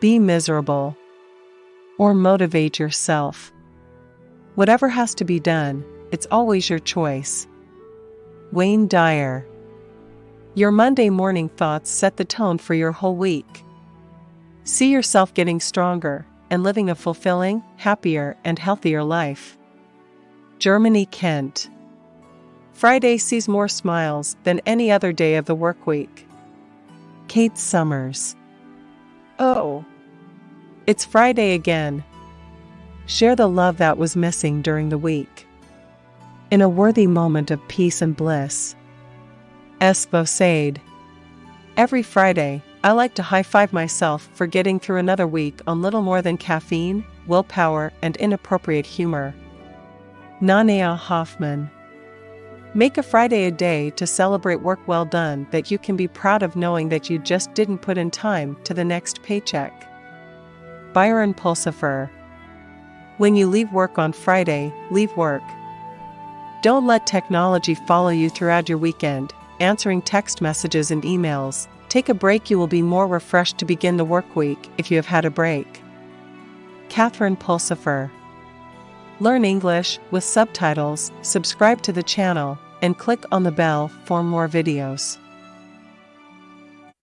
be miserable, or motivate yourself. Whatever has to be done, it's always your choice. Wayne Dyer. Your Monday morning thoughts set the tone for your whole week. See yourself getting stronger and living a fulfilling, happier, and healthier life. Germany Kent. Friday sees more smiles than any other day of the work week. Kate Summers. Oh, it's Friday again. Share the love that was missing during the week. In a worthy moment of peace and bliss. S. Vosade. Every Friday, I like to high five myself for getting through another week on little more than caffeine, willpower, and inappropriate humor. Nanea Hoffman. Make a Friday a day to celebrate work well done that you can be proud of knowing that you just didn't put in time to the next paycheck. Byron Pulsifer. When you leave work on Friday, leave work. Don't let technology follow you throughout your weekend, answering text messages and emails. Take a break, you will be more refreshed to begin the work week if you have had a break. Catherine Pulsifer. Learn English with subtitles, subscribe to the channel, and click on the bell for more videos.